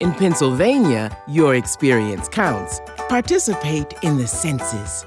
In Pennsylvania, your experience counts. Participate in the census.